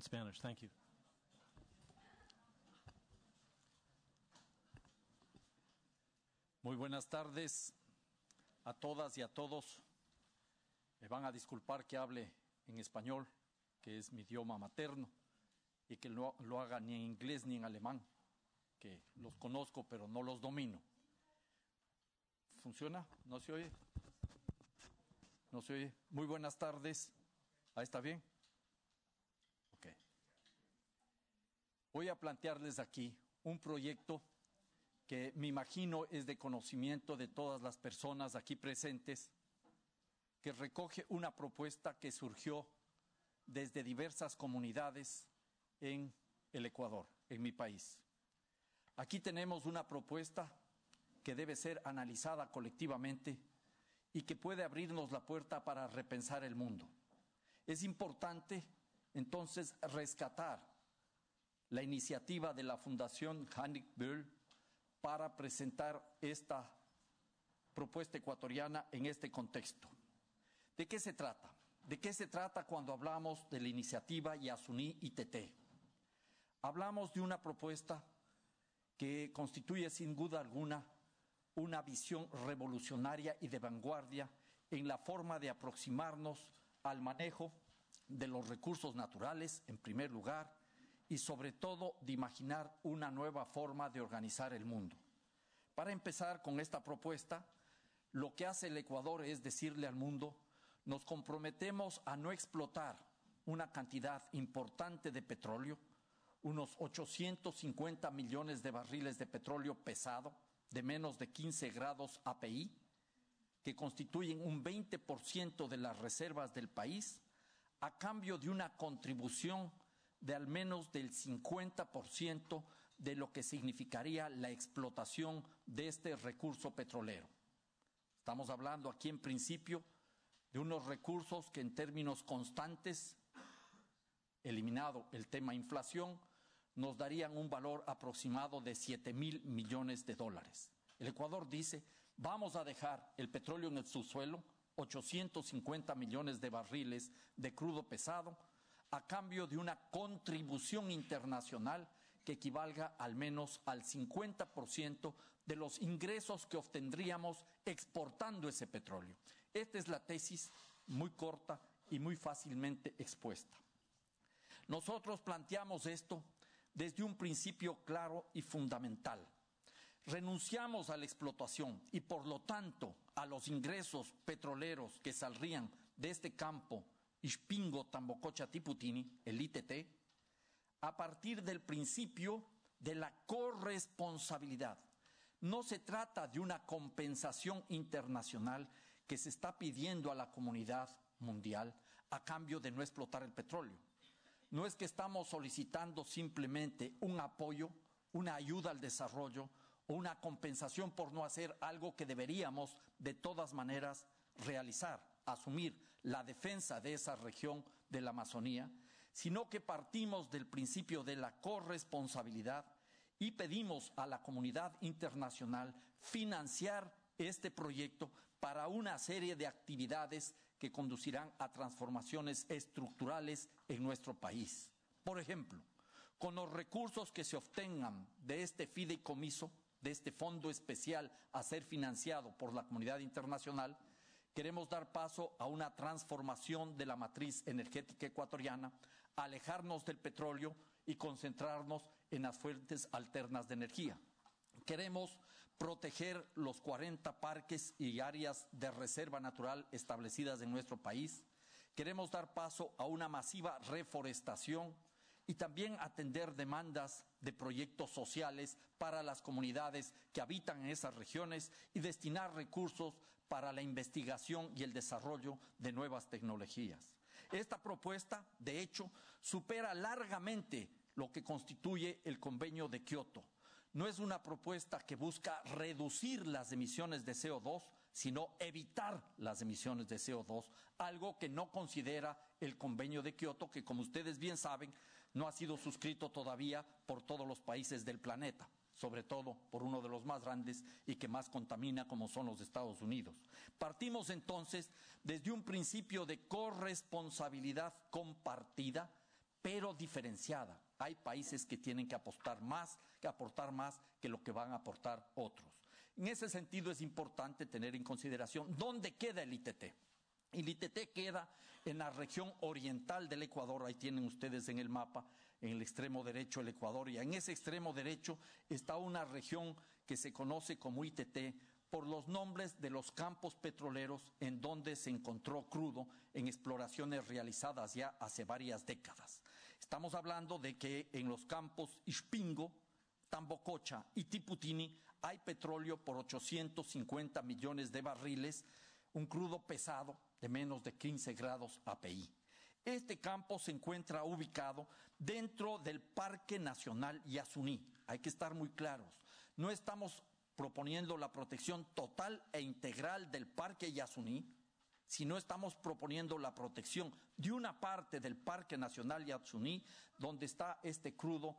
Spanish. Thank you. Muy buenas tardes a todas y a todos. Me van a disculpar que hable en español, que es mi idioma materno, y que no lo haga ni en inglés ni en alemán, que los conozco pero no los domino. ¿Funciona? ¿No se oye? ¿No se oye? Muy buenas tardes. ¿Ahí está bien? Voy a plantearles aquí un proyecto que me imagino es de conocimiento de todas las personas aquí presentes, que recoge una propuesta que surgió desde diversas comunidades en el Ecuador, en mi país. Aquí tenemos una propuesta que debe ser analizada colectivamente y que puede abrirnos la puerta para repensar el mundo. Es importante entonces rescatar la iniciativa de la Fundación Hannik Böll para presentar esta propuesta ecuatoriana en este contexto. ¿De qué se trata? ¿De qué se trata cuando hablamos de la iniciativa Yasuní ITT? Hablamos de una propuesta que constituye sin duda alguna una visión revolucionaria y de vanguardia en la forma de aproximarnos al manejo de los recursos naturales, en primer lugar, y sobre todo de imaginar una nueva forma de organizar el mundo. Para empezar con esta propuesta, lo que hace el Ecuador es decirle al mundo, nos comprometemos a no explotar una cantidad importante de petróleo, unos 850 millones de barriles de petróleo pesado, de menos de 15 grados API, que constituyen un 20% de las reservas del país, a cambio de una contribución de al menos del 50% de lo que significaría la explotación de este recurso petrolero. Estamos hablando aquí en principio de unos recursos que en términos constantes, eliminado el tema inflación, nos darían un valor aproximado de 7 mil millones de dólares. El Ecuador dice, vamos a dejar el petróleo en el subsuelo, 850 millones de barriles de crudo pesado, a cambio de una contribución internacional que equivalga al menos al 50% de los ingresos que obtendríamos exportando ese petróleo. Esta es la tesis muy corta y muy fácilmente expuesta. Nosotros planteamos esto desde un principio claro y fundamental. Renunciamos a la explotación y por lo tanto a los ingresos petroleros que saldrían de este campo Ispingo Tambococha Tiputini, el ITT, a partir del principio de la corresponsabilidad. No se trata de una compensación internacional que se está pidiendo a la comunidad mundial a cambio de no explotar el petróleo. No es que estamos solicitando simplemente un apoyo, una ayuda al desarrollo o una compensación por no hacer algo que deberíamos de todas maneras realizar, asumir la defensa de esa región de la Amazonía, sino que partimos del principio de la corresponsabilidad y pedimos a la comunidad internacional financiar este proyecto para una serie de actividades que conducirán a transformaciones estructurales en nuestro país. Por ejemplo, con los recursos que se obtengan de este fideicomiso, de este fondo especial a ser financiado por la comunidad internacional, queremos dar paso a una transformación de la matriz energética ecuatoriana, alejarnos del petróleo y concentrarnos en las fuentes alternas de energía. Queremos proteger los 40 parques y áreas de reserva natural establecidas en nuestro país. Queremos dar paso a una masiva reforestación y también atender demandas de proyectos sociales para las comunidades que habitan en esas regiones y destinar recursos para la investigación y el desarrollo de nuevas tecnologías. Esta propuesta, de hecho, supera largamente lo que constituye el convenio de Kioto no es una propuesta que busca reducir las emisiones de CO2, sino evitar las emisiones de CO2, algo que no considera el convenio de Kioto, que como ustedes bien saben, no ha sido suscrito todavía por todos los países del planeta sobre todo por uno de los más grandes y que más contamina como son los Estados Unidos. Partimos entonces desde un principio de corresponsabilidad compartida pero diferenciada. Hay países que tienen que apostar más, que aportar más que lo que van a aportar otros. En ese sentido es importante tener en consideración dónde queda el ITT. El ITT queda en la región oriental del Ecuador, ahí tienen ustedes en el mapa, en el extremo derecho el Ecuador, y en ese extremo derecho está una región que se conoce como ITT por los nombres de los campos petroleros en donde se encontró crudo en exploraciones realizadas ya hace varias décadas. Estamos hablando de que en los campos Ispingo, Tambococha y Tiputini hay petróleo por 850 millones de barriles, un crudo pesado de menos de 15 grados API. Este campo se encuentra ubicado dentro del Parque Nacional Yasuní. Hay que estar muy claros. No estamos proponiendo la protección total e integral del Parque Yasuní, sino estamos proponiendo la protección de una parte del Parque Nacional Yasuní, donde está este crudo,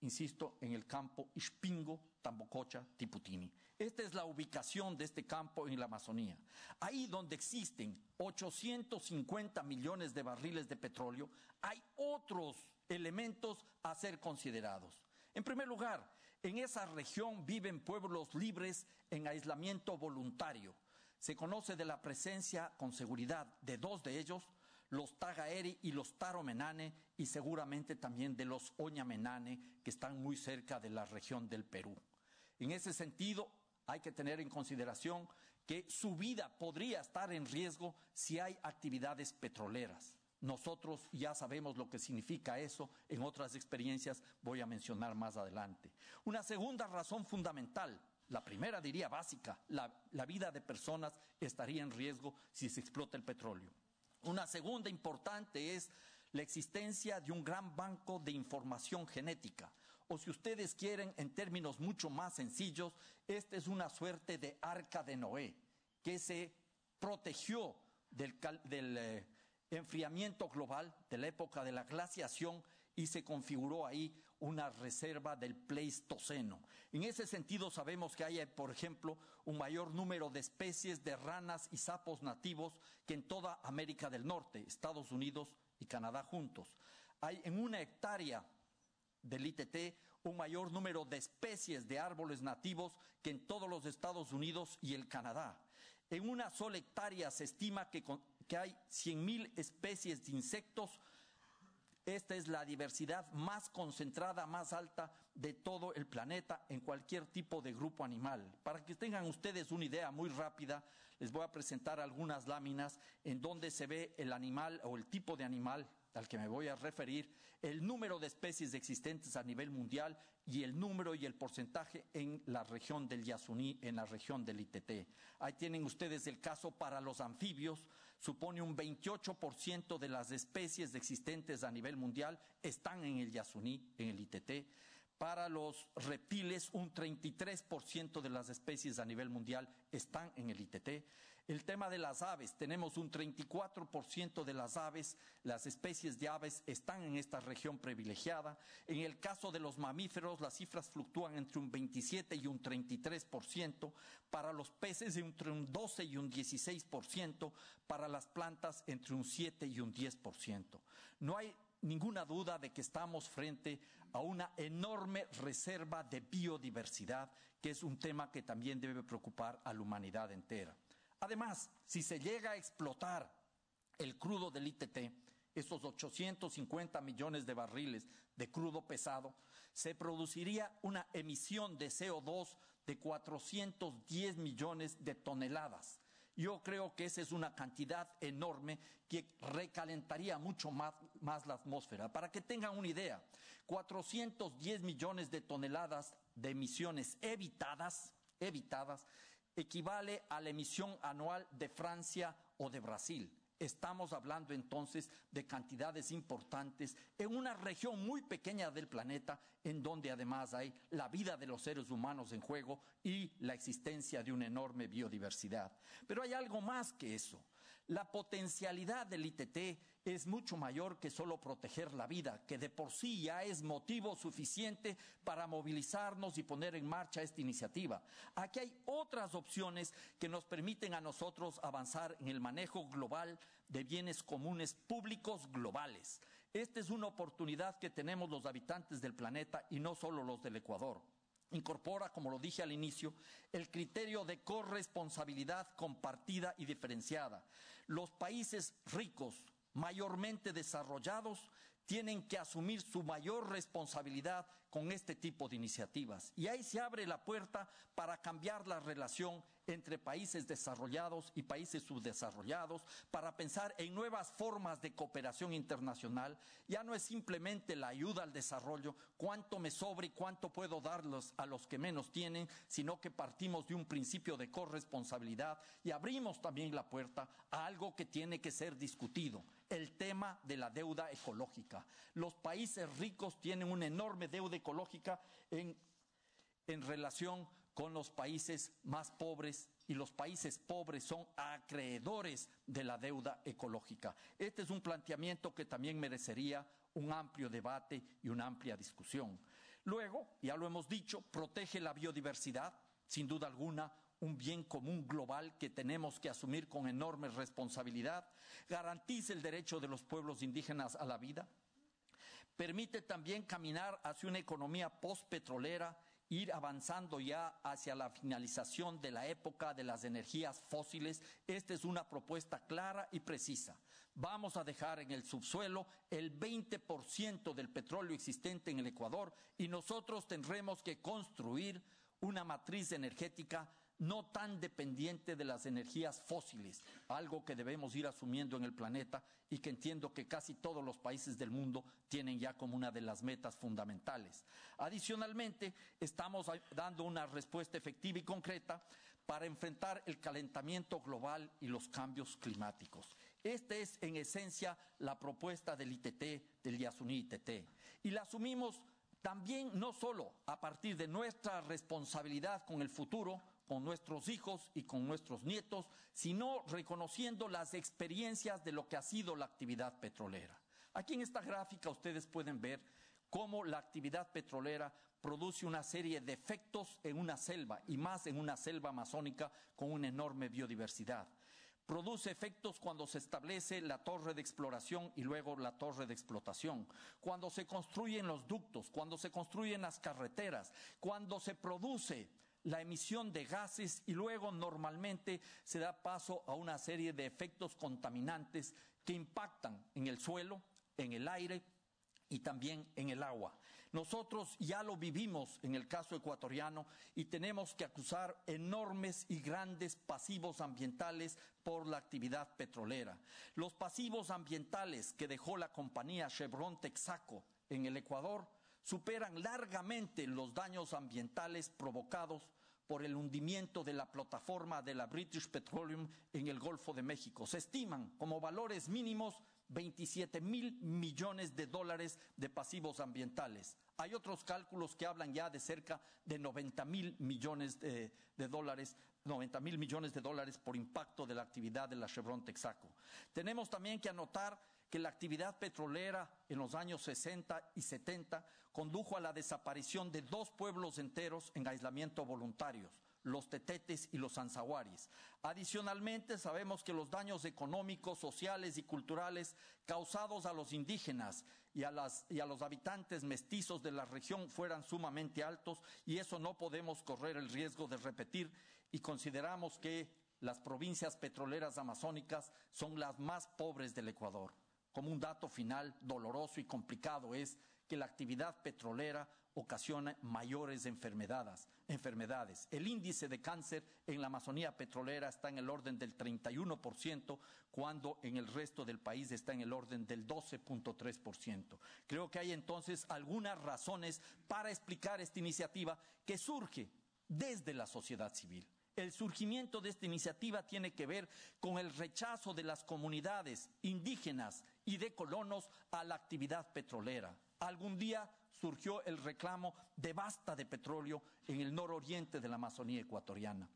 insisto, en el campo Ispingo, Tambococha, Tiputini. Esta es la ubicación de este campo en la Amazonía. Ahí donde existen 850 millones de barriles de petróleo, hay otros elementos a ser considerados. En primer lugar, en esa región viven pueblos libres en aislamiento voluntario. Se conoce de la presencia con seguridad de dos de ellos, los Tagaeri y los Taromenane, y seguramente también de los Oñamenane, que están muy cerca de la región del Perú. En ese sentido, hay que tener en consideración que su vida podría estar en riesgo si hay actividades petroleras. Nosotros ya sabemos lo que significa eso, en otras experiencias voy a mencionar más adelante. Una segunda razón fundamental, la primera diría básica, la, vida de personas estaría en riesgo si se explota el petróleo. Una segunda importante es la existencia de un gran banco de información genética. O si ustedes quieren, en términos mucho más sencillos, esta es una suerte de arca de Noé, que se protegió del, eh, enfriamiento global, de la época de la glaciación, y se configuró ahí una reserva del Pleistoceno. En ese sentido sabemos que hay, por ejemplo, un mayor número de especies de ranas y sapos nativos que en toda América del Norte, Estados Unidos y Canadá juntos. Hay en una hectárea del ITT un mayor número de especies de árboles nativos que en todos los Estados Unidos y el Canadá. En una sola hectárea se estima que, que hay 100.000 especies de insectos. Esta es la diversidad más concentrada, más alta de todo el planeta en cualquier tipo de grupo animal. Para que tengan ustedes una idea muy rápida, les voy a presentar algunas láminas en donde se ve el animal o el tipo de animal al que me voy a referir, el número de especies existentes a nivel mundial y el número y el porcentaje en la región del Yasuní, en la región del ITT. Ahí tienen ustedes el caso para los anfibios, supone un 28% de las especies existentes a nivel mundial están en el Yasuní, en el ITT. Para los reptiles, un 33% de las especies a nivel mundial están en el ITT. El tema de las aves, tenemos un 34% de las aves, las especies de aves están en esta región privilegiada. En el caso de los mamíferos, las cifras fluctúan entre un 27 y un 33%, para los peces entre un 12 y un 16%, para las plantas entre un 7 y un 10%. No hay ninguna duda de que estamos frente a una enorme reserva de biodiversidad, que es un tema que también debe preocupar a la humanidad entera. Además, si se llega a explotar el crudo del ITT, esos 850 millones de barriles de crudo pesado, se produciría una emisión de CO2 de 410 millones de toneladas. Yo creo que esa es una cantidad enorme que recalentaría mucho más, la atmósfera. Para que tengan una idea, 410 millones de toneladas de emisiones evitadas, evitadas equivale a la emisión anual de Francia o de Brasil. Estamos hablando entonces de cantidades importantes en una región muy pequeña del planeta en donde además hay la vida de los seres humanos en juego y la existencia de una enorme biodiversidad. Pero hay algo más que eso. La potencialidad del ITT es mucho mayor que solo proteger la vida, que de por sí ya es motivo suficiente para movilizarnos y poner en marcha esta iniciativa. Aquí hay otras opciones que nos permiten a nosotros avanzar en el manejo global de bienes comunes públicos globales. Esta es una oportunidad que tenemos los habitantes del planeta y no solo los del Ecuador. Incorpora, como lo dije al inicio, el criterio de corresponsabilidad compartida y diferenciada. Los países ricos, mayormente desarrollados, tienen que asumir su mayor responsabilidad con este tipo de iniciativas. Y ahí se abre la puerta para cambiar la relación entre países desarrollados y países subdesarrollados, para pensar en nuevas formas de cooperación internacional. Ya no es simplemente la ayuda al desarrollo, cuánto me sobra y cuánto puedo darlos a los que menos tienen, sino que partimos de un principio de corresponsabilidad y abrimos también la puerta a algo que tiene que ser discutido, el tema de la deuda ecológica. Los países ricos tienen una enorme deuda ecológica en, en relación con los países más pobres y los países pobres son acreedores de la deuda ecológica. Este es un planteamiento que también merecería un amplio debate y una amplia discusión. Luego, ya lo hemos dicho, protege la biodiversidad, sin duda alguna, un bien común global que tenemos que asumir con enorme responsabilidad, garantiza el derecho de los pueblos indígenas a la vida, permite también caminar hacia una economía postpetrolera ir avanzando ya hacia la finalización de la época de las energías fósiles. Esta es una propuesta clara y precisa. Vamos a dejar en el subsuelo el 20% del petróleo existente en el Ecuador y nosotros tendremos que construir una matriz energética no tan dependiente de las energías fósiles, algo que debemos ir asumiendo en el planeta y que entiendo que casi todos los países del mundo tienen ya como una de las metas fundamentales. Adicionalmente, estamos dando una respuesta efectiva y concreta para enfrentar el calentamiento global y los cambios climáticos. Esta es, en esencia, la propuesta del ITT, del Yasuní ITT. Y la asumimos también no solo a partir de nuestra responsabilidad con el futuro, con nuestros hijos y con nuestros nietos, sino reconociendo las experiencias de lo que ha sido la actividad petrolera. Aquí en esta gráfica ustedes pueden ver cómo la actividad petrolera produce una serie de efectos en una selva y más en una selva amazónica con una enorme biodiversidad. Produce efectos cuando se establece la torre de exploración y luego la torre de explotación, cuando se construyen los ductos, cuando se construyen las carreteras, cuando se produce la emisión de gases y luego normalmente se da paso a una serie de efectos contaminantes que impactan en el suelo, en el aire y también en el agua. Nosotros ya lo vivimos en el caso ecuatoriano y tenemos que acusar enormes y grandes pasivos ambientales por la actividad petrolera. Los pasivos ambientales que dejó la compañía Chevron Texaco en el Ecuador superan largamente los daños ambientales provocados por el hundimiento de la plataforma de la British Petroleum en el Golfo de México. Se estiman como valores mínimos 27 mil millones de dólares de pasivos ambientales. Hay otros cálculos que hablan ya de cerca de 90 mil millones de, de dólares 90 mil millones de dólares por impacto de la actividad de la Chevron Texaco. Tenemos también que anotar que la actividad petrolera en los años 60 y 70 condujo a la desaparición de dos pueblos enteros en aislamiento voluntarios, los tetetes y los anzahuaris. Adicionalmente, sabemos que los daños económicos, sociales y culturales causados a los indígenas y a, y a, los habitantes mestizos de la región fueran sumamente altos y eso no podemos correr el riesgo de repetir y consideramos que las provincias petroleras amazónicas son las más pobres del Ecuador. Como un dato final doloroso y complicado es que la actividad petrolera ocasiona mayores enfermedades, enfermedades. El índice de cáncer en la Amazonía petrolera está en el orden del 31%, cuando en el resto del país está en el orden del 12.3%. Creo que hay entonces algunas razones para explicar esta iniciativa que surge desde la sociedad civil. El surgimiento de esta iniciativa tiene que ver con el rechazo de las comunidades indígenas y de colonos a la actividad petrolera. Algún día surgió el reclamo de basta de petróleo en el nororiente de la Amazonía ecuatoriana.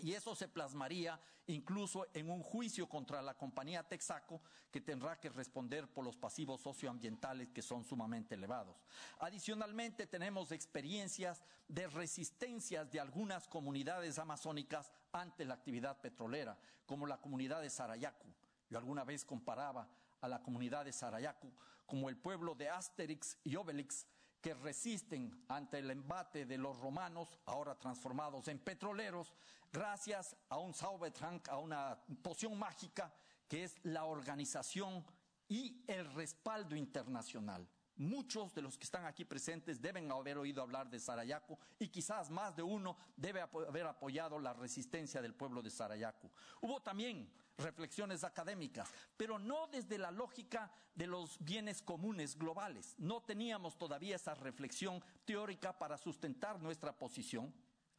Y eso se plasmaría incluso en un juicio contra la compañía Texaco que tendrá que responder por los pasivos socioambientales que son sumamente elevados. Adicionalmente tenemos experiencias de resistencias de algunas comunidades amazónicas ante la actividad petrolera, como la comunidad de Sarayacu. Yo alguna vez comparaba a la comunidad de Sarayacu como el pueblo de Asterix y Obelix, que resisten ante el embate de los romanos, ahora transformados en petroleros, gracias a un Zaubertrank, a una poción mágica que es la organización y el respaldo internacional. Muchos de los que están aquí presentes deben haber oído hablar de Sarayaco y quizás más de uno debe haber apoyado la resistencia del pueblo de Sarayaco. Hubo también reflexiones académicas, pero no desde la lógica de los bienes comunes globales. No teníamos todavía esa reflexión teórica para sustentar nuestra posición.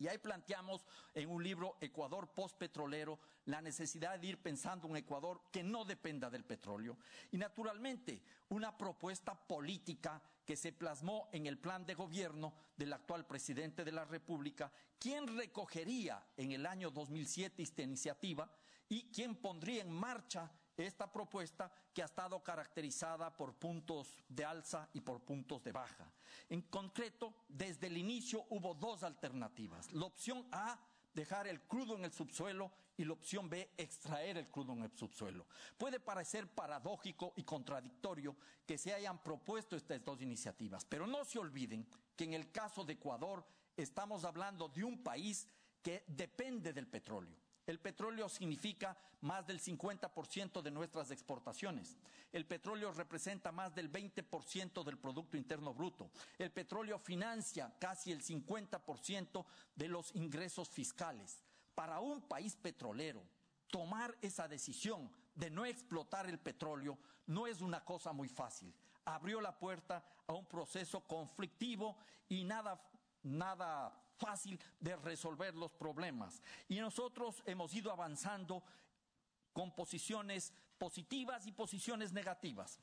Y ahí planteamos en un libro Ecuador postpetrolero la necesidad de ir pensando un Ecuador que no dependa del petróleo. Y naturalmente una propuesta política que se plasmó en el plan de gobierno del actual presidente de la República, quien recogería en el año 2007 esta iniciativa y quien pondría en marcha esta propuesta que ha estado caracterizada por puntos de alza y por puntos de baja. En concreto, desde el inicio hubo dos alternativas. La opción A, dejar el crudo en el subsuelo y la opción B, extraer el crudo en el subsuelo. Puede parecer paradójico y contradictorio que se hayan propuesto estas dos iniciativas, pero no se olviden que en el caso de Ecuador estamos hablando de un país que depende del petróleo. El petróleo significa más del 50% de nuestras exportaciones. El petróleo representa más del 20% del Producto Interno Bruto. El petróleo financia casi el 50% de los ingresos fiscales. Para un país petrolero, tomar esa decisión de no explotar el petróleo no es una cosa muy fácil. Abrió la puerta a un proceso conflictivo y nada, nada fácil de resolver los problemas. Y nosotros hemos ido avanzando con posiciones positivas y posiciones negativas.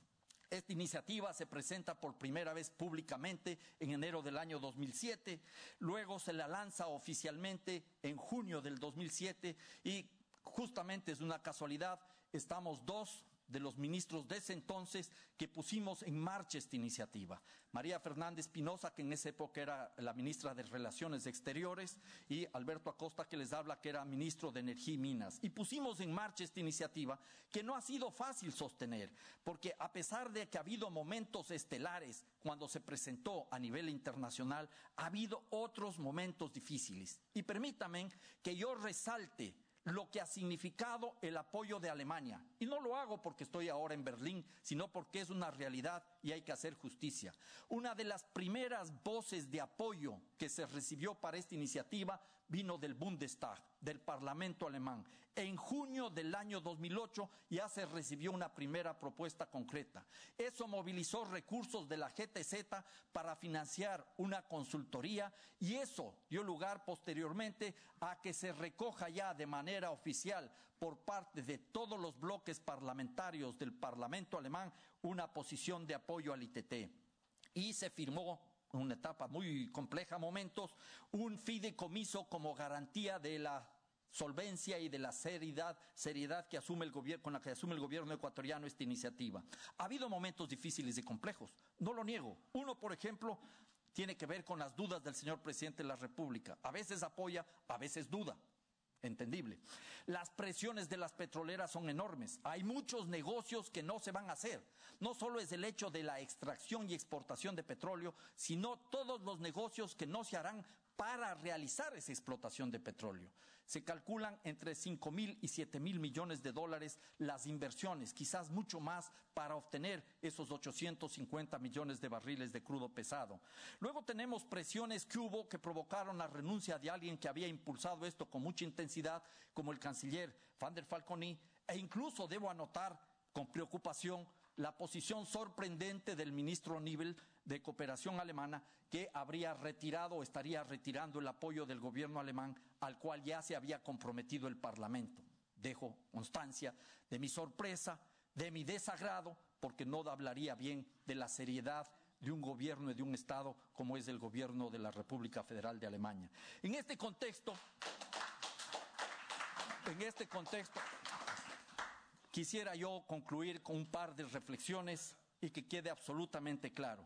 Esta iniciativa se presenta por primera vez públicamente en enero del año 2007, luego se la lanza oficialmente en junio del 2007 y justamente es una casualidad, estamos dos de los ministros de ese entonces que pusimos en marcha esta iniciativa. María Fernández Pinoza, que en esa época era la ministra de Relaciones Exteriores, y Alberto Acosta, que les habla, que era ministro de Energía y Minas. Y pusimos en marcha esta iniciativa que no ha sido fácil sostener, porque a pesar de que ha habido momentos estelares cuando se presentó a nivel internacional, ha habido otros momentos difíciles. Y permítanme que yo resalte lo que ha significado el apoyo de Alemania. Y no lo hago porque estoy ahora en Berlín, sino porque es una realidad y hay que hacer justicia. Una de las primeras voces de apoyo que se recibió para esta iniciativa vino del Bundestag, del Parlamento alemán. En junio del año 2008 ya se recibió una primera propuesta concreta. Eso movilizó recursos de la GTZ para financiar una consultoría y eso dio lugar posteriormente a que se recoja ya de manera oficial por parte de todos los bloques parlamentarios del Parlamento alemán una posición de apoyo al ITT. Y se firmó una etapa muy compleja, momentos, un fideicomiso como garantía de la solvencia y de la seriedad, seriedad que asume el gobierno, con la que asume el gobierno ecuatoriano esta iniciativa. Ha habido momentos difíciles y complejos, no lo niego. Uno, por ejemplo, tiene que ver con las dudas del señor presidente de la República. A veces apoya, a veces duda. Entendible. Las presiones de las petroleras son enormes. Hay muchos negocios que no se van a hacer. No solo es el hecho de la extracción y exportación de petróleo, sino todos los negocios que no se harán para realizar esa explotación de petróleo. Se calculan entre 5 mil y 7 mil millones de dólares las inversiones, quizás mucho más para obtener esos 850 millones de barriles de crudo pesado. Luego tenemos presiones que hubo que provocaron la renuncia de alguien que había impulsado esto con mucha intensidad, como el canciller Van der Falconi, e incluso debo anotar con preocupación la posición sorprendente del ministro Nibel de Cooperación Alemana que habría retirado o estaría retirando el apoyo del gobierno alemán al cual ya se había comprometido el Parlamento. Dejo constancia de mi sorpresa, de mi desagrado, porque no hablaría bien de la seriedad de un gobierno y de un Estado como es el gobierno de la República Federal de Alemania. En este contexto, en este contexto, Quisiera yo concluir con un par de reflexiones y que quede absolutamente claro.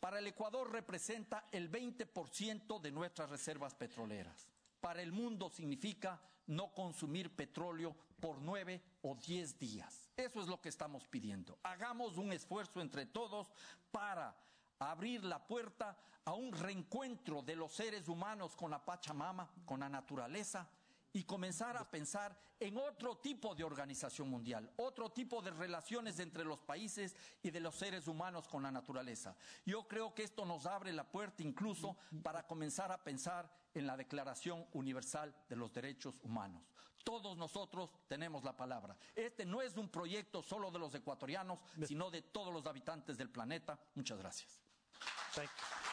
Para el Ecuador representa el 20% de nuestras reservas petroleras. Para el mundo significa no consumir petróleo por nueve o diez días. Eso es lo que estamos pidiendo. Hagamos un esfuerzo entre todos para abrir la puerta a un reencuentro de los seres humanos con la Pachamama, con la naturaleza, y comenzar a pensar en otro tipo de organización mundial, otro tipo de relaciones entre los países y de los seres humanos con la naturaleza. Yo creo que esto nos abre la puerta incluso para comenzar a pensar en la Declaración Universal de los Derechos Humanos. Todos nosotros tenemos la palabra. Este no es un proyecto solo de los ecuatorianos, sino de todos los habitantes del planeta. Muchas gracias. Thank you.